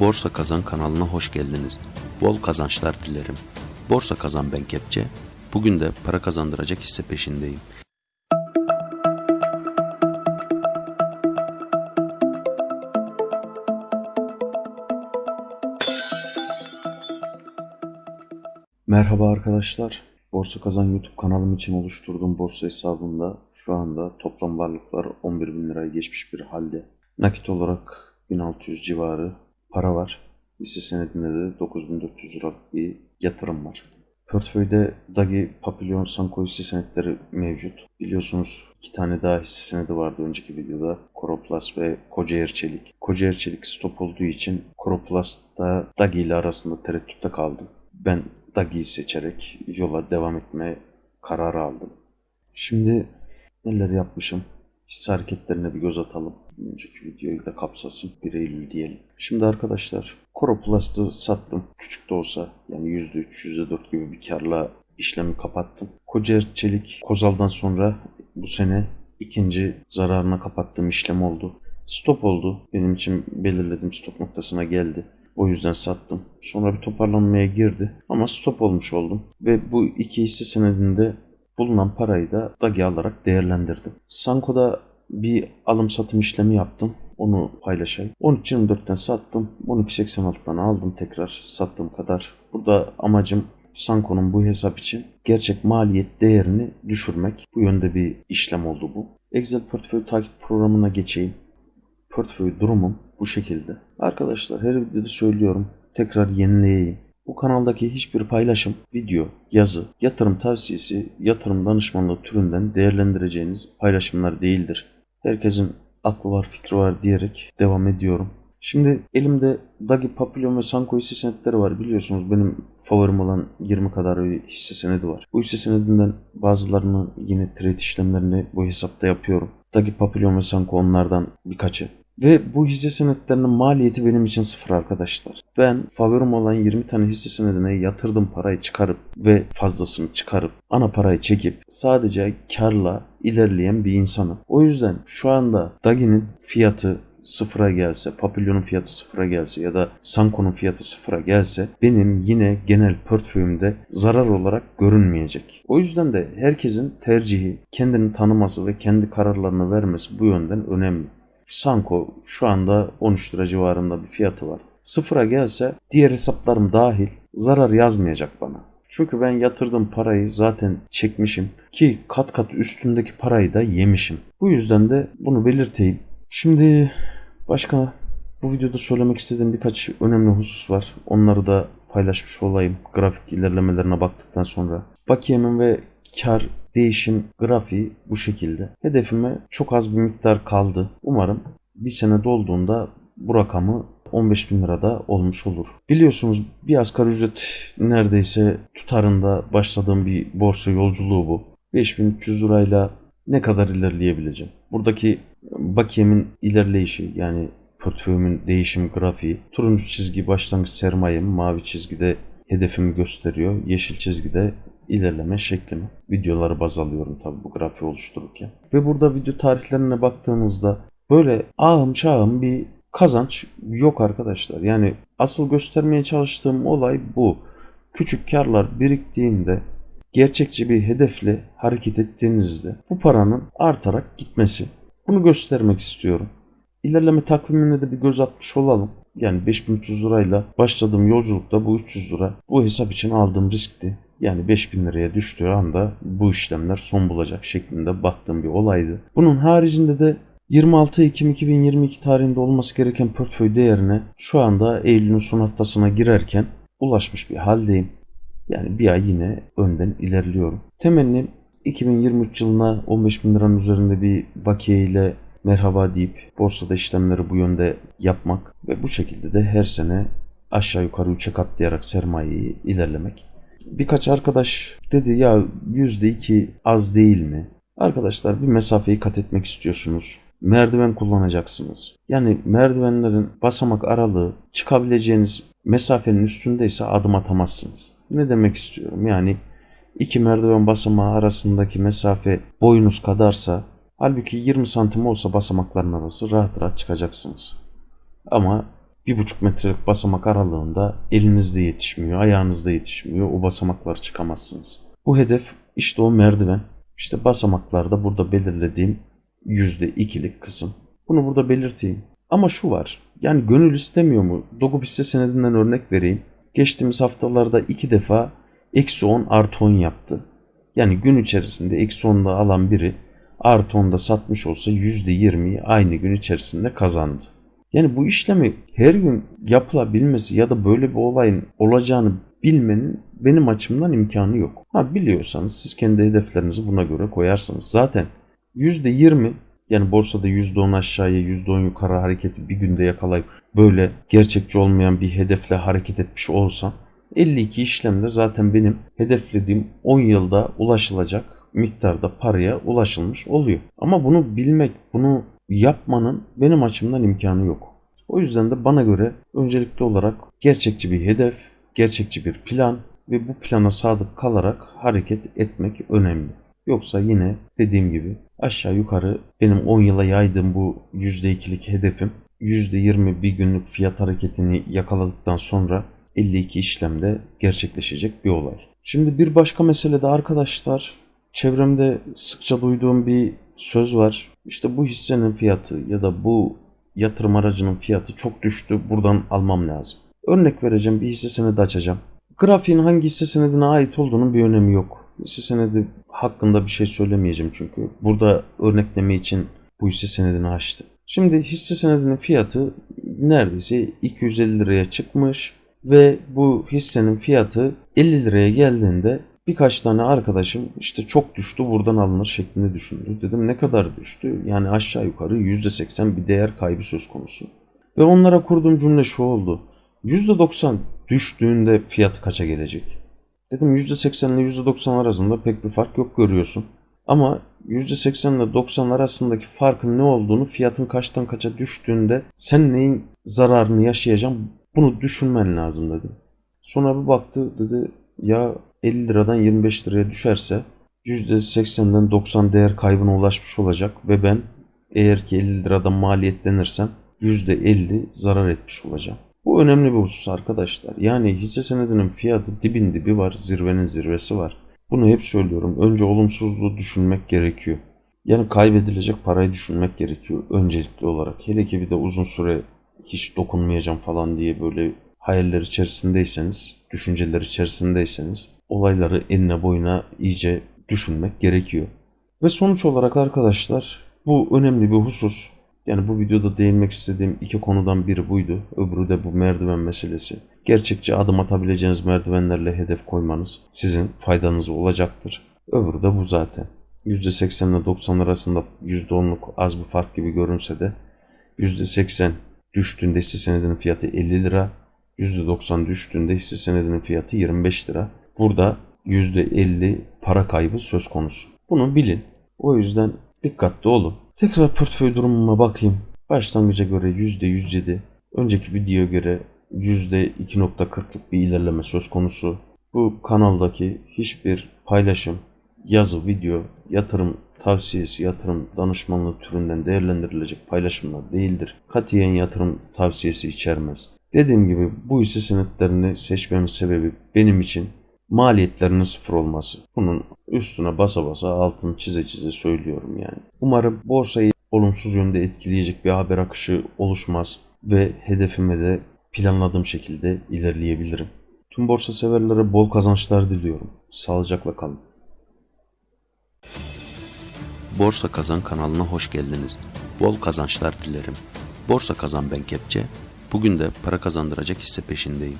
Borsa Kazan kanalına hoş geldiniz. Bol kazançlar dilerim. Borsa Kazan ben Kepçe. Bugün de para kazandıracak hisse peşindeyim. Merhaba arkadaşlar. Borsa Kazan YouTube kanalım için oluşturduğum borsa hesabında şu anda toplam varlıklar 11 bin lirayı geçmiş bir halde. Nakit olarak 1600 civarı para var. Hisse senedinde de 9400 liralık bir yatırım var. Portföyde Dagi, Papillon, Sanko hisse senetleri mevcut. Biliyorsunuz iki tane daha hisse senedi vardı önceki videoda. Coroplast ve Kocaer Çelik. Kocaer Çelik stop olduğu için Coroplast'ta Dagi ile arasında tereddütte kaldım. Ben Dagi'yi seçerek yola devam etme kararı aldım. Şimdi neler yapmışım? Hisse hareketlerine bir göz atalım. Önceki videoyu da kapsasın. 1 Eylül diyelim. Şimdi arkadaşlar Coroplast'ı sattım. Küçük de olsa yani %3, %4 gibi bir karla işlemi kapattım. Kocaer Çelik Kozal'dan sonra bu sene ikinci zararına kapattığım işlem oldu. Stop oldu. Benim için belirlediğim stop noktasına geldi. O yüzden sattım. Sonra bir toparlanmaya girdi. Ama stop olmuş oldum. Ve bu iki hisse senedinde bulunan parayı da Dagi alarak değerlendirdim. Sanko'da bir alım satım işlemi yaptım. Onu paylaşayım. 13.24'ten sattım. 12.86'dan aldım tekrar sattığım kadar. Burada amacım Sanko'nun bu hesap için gerçek maliyet değerini düşürmek. Bu yönde bir işlem oldu bu. Excel portföy takip programına geçeyim. Portföy durumum bu şekilde. Arkadaşlar her videoda söylüyorum. Tekrar yenileyeyim. Bu kanaldaki hiçbir paylaşım, video, yazı, yatırım tavsiyesi, yatırım danışmanlığı türünden değerlendireceğiniz paylaşımlar değildir. Herkesin aklı var, fikri var diyerek devam ediyorum. Şimdi elimde Dagi, Papillon ve Sanko hisse senetleri var. Biliyorsunuz benim favorim olan 20 kadar bir hisse senedi var. Bu hisse senedinden bazılarını yine trade işlemlerini bu hesapta yapıyorum. Dagi, Papillon ve Sanko onlardan birkaçı. Ve bu hisse senetlerinin maliyeti benim için sıfır arkadaşlar. Ben favorim olan 20 tane hisse senedine yatırdım parayı çıkarıp ve fazlasını çıkarıp ana parayı çekip sadece karla ilerleyen bir insanım. O yüzden şu anda Dagi'nin fiyatı sıfıra gelse, Papillon'un fiyatı sıfıra gelse ya da Sanko'nun fiyatı sıfıra gelse benim yine genel portföyümde zarar olarak görünmeyecek. O yüzden de herkesin tercihi, kendini tanıması ve kendi kararlarını vermesi bu yönden önemli. Sanko şu anda 13 lira civarında bir fiyatı var. Sıfıra gelse diğer hesaplarım dahil zarar yazmayacak bana. Çünkü ben yatırdığım parayı zaten çekmişim ki kat kat üstündeki parayı da yemişim. Bu yüzden de bunu belirteyim. Şimdi başka bu videoda söylemek istediğim birkaç önemli husus var. Onları da paylaşmış olayım grafik ilerlemelerine baktıktan sonra. Bakiyemin ve kar değişim grafiği bu şekilde. Hedefime çok az bir miktar kaldı. Umarım bir sene dolduğunda bu rakamı 15 bin lirada olmuş olur. Biliyorsunuz bir asgari ücret neredeyse tutarında başladığım bir borsa yolculuğu bu. 5300 lirayla ne kadar ilerleyebileceğim? Buradaki bakiyemin ilerleyişi yani portföyümün değişim grafiği. Turuncu çizgi başlangıç sermayem, mavi çizgide hedefimi gösteriyor. Yeşil çizgide ilerleme şeklimi. Videoları baz alıyorum tabi bu grafiği oluştururken. Ve burada video tarihlerine baktığımızda böyle ağım şahım bir kazanç yok arkadaşlar. Yani asıl göstermeye çalıştığım olay bu. Küçük karlar biriktiğinde gerçekçi bir hedefle hareket ettiğinizde bu paranın artarak gitmesi. Bunu göstermek istiyorum. İlerleme takvimine de bir göz atmış olalım. Yani 5300 lirayla başladığım yolculukta bu 300 lira bu hesap için aldığım riskti. Yani 5000 liraya düştüğü anda bu işlemler son bulacak şeklinde baktığım bir olaydı. Bunun haricinde de 26 Ekim 2022 tarihinde olması gereken portföy değerine şu anda Eylül'ün son haftasına girerken ulaşmış bir haldeyim. Yani bir ay yine önden ilerliyorum. Temennim 2023 yılına 15 bin liranın üzerinde bir bakiye ile merhaba deyip borsada işlemleri bu yönde yapmak ve bu şekilde de her sene aşağı yukarı 3'e katlayarak sermayeyi ilerlemek. Birkaç arkadaş dedi ya %2 az değil mi? Arkadaşlar bir mesafeyi kat etmek istiyorsunuz. Merdiven kullanacaksınız. Yani merdivenlerin basamak aralığı çıkabileceğiniz mesafenin üstündeyse adım atamazsınız. Ne demek istiyorum? Yani iki merdiven basamağı arasındaki mesafe boyunuz kadarsa halbuki 20 santim olsa basamakların arası rahat rahat çıkacaksınız. Ama bir buçuk metrelik basamak aralığında elinizde yetişmiyor, ayağınızda yetişmiyor. O basamaklar çıkamazsınız. Bu hedef işte o merdiven. İşte basamaklarda burada belirlediğim yüzde ikilik kısım. Bunu burada belirteyim. Ama şu var. Yani gönül istemiyor mu? Hisse senedinden örnek vereyim. Geçtiğimiz haftalarda iki defa eksi 10 artı 10 yaptı. Yani gün içerisinde eksi 10'da alan biri artı 10'da satmış olsa %20'yi aynı gün içerisinde kazandı. Yani bu işlemi her gün yapılabilmesi ya da böyle bir olayın olacağını bilmenin benim açımdan imkanı yok. Ha biliyorsanız siz kendi hedeflerinizi buna göre koyarsınız. Zaten %20 yani borsada %10 aşağıya %10 yukarı hareketi bir günde yakalayıp böyle gerçekçi olmayan bir hedefle hareket etmiş olsam 52 işlemde zaten benim hedeflediğim 10 yılda ulaşılacak miktarda paraya ulaşılmış oluyor. Ama bunu bilmek, bunu yapmanın benim açımdan imkanı yok. O yüzden de bana göre öncelikli olarak gerçekçi bir hedef, gerçekçi bir plan ve bu plana sadık kalarak hareket etmek önemli. Yoksa yine dediğim gibi aşağı yukarı benim 10 yıla yaydığım bu %2'lik hedefim %20 bir günlük fiyat hareketini yakaladıktan sonra 52 işlemde gerçekleşecek bir olay. Şimdi bir başka mesele de arkadaşlar çevremde sıkça duyduğum bir söz var. İşte bu hissenin fiyatı ya da bu yatırım aracının fiyatı çok düştü. Buradan almam lazım. Örnek vereceğim bir hisse senedi açacağım. Grafiğin hangi hisse senedine ait olduğunun bir önemi yok. Hisse senedi hakkında bir şey söylemeyeceğim çünkü. Burada örnekleme için bu hisse senedini açtım. Şimdi hisse senedinin fiyatı neredeyse 250 liraya çıkmış ve bu hissenin fiyatı 50 liraya geldiğinde birkaç tane arkadaşım işte çok düştü buradan alınır şeklinde düşündü. Dedim ne kadar düştü? Yani aşağı yukarı %80 bir değer kaybı söz konusu. Ve onlara kurduğum cümle şu oldu. %90 düştüğünde fiyatı kaça gelecek? Dedim %80 ile %90 arasında pek bir fark yok görüyorsun. Ama %80 ile 90 arasındaki farkın ne olduğunu fiyatın kaçtan kaça düştüğünde sen neyin zararını yaşayacaksın bunu düşünmen lazım dedim. Sonra bir baktı dedi ya 50 liradan 25 liraya düşerse %80'den 90 değer kaybına ulaşmış olacak ve ben eğer ki 50 liradan maliyetlenirsem %50 zarar etmiş olacağım. Bu önemli bir husus arkadaşlar. Yani hisse senedinin fiyatı dibin dibi var, zirvenin zirvesi var. Bunu hep söylüyorum. Önce olumsuzluğu düşünmek gerekiyor. Yani kaybedilecek parayı düşünmek gerekiyor öncelikli olarak. Hele ki bir de uzun süre hiç dokunmayacağım falan diye böyle hayaller içerisindeyseniz, düşünceler içerisindeyseniz olayları enine boyuna iyice düşünmek gerekiyor. Ve sonuç olarak arkadaşlar bu önemli bir husus. Yani bu videoda değinmek istediğim iki konudan biri buydu. Öbürü de bu merdiven meselesi. Gerçekçi adım atabileceğiniz merdivenlerle hedef koymanız sizin faydanız olacaktır. Öbürü de bu zaten. %80 ile 90 arasında %10'luk az bir fark gibi görünse de %80 düştüğünde hisse senedinin fiyatı 50 lira, %90 düştüğünde hisse senedinin fiyatı 25 lira. Burada %50 para kaybı söz konusu. Bunu bilin. O yüzden dikkatli olun. Tekrar portföy durumuma bakayım. Başlangıca göre %107, önceki videoya göre %2.40'lık bir ilerleme söz konusu. Bu kanaldaki hiçbir paylaşım, yazı, video, yatırım tavsiyesi, yatırım danışmanlığı türünden değerlendirilecek paylaşımlar değildir. Katiyen yatırım tavsiyesi içermez. Dediğim gibi bu hisse senetlerini seçmemin sebebi benim için maliyetlerinin sıfır olması. Bunun üstüne basa basa altını çize çize söylüyorum yani. Umarım borsayı olumsuz yönde etkileyecek bir haber akışı oluşmaz ve hedefime de planladığım şekilde ilerleyebilirim. Tüm borsa severlere bol kazançlar diliyorum. Sağlıcakla kalın. Borsa Kazan kanalına hoş geldiniz. Bol kazançlar dilerim. Borsa Kazan ben Kepçe. Bugün de para kazandıracak hisse peşindeyim.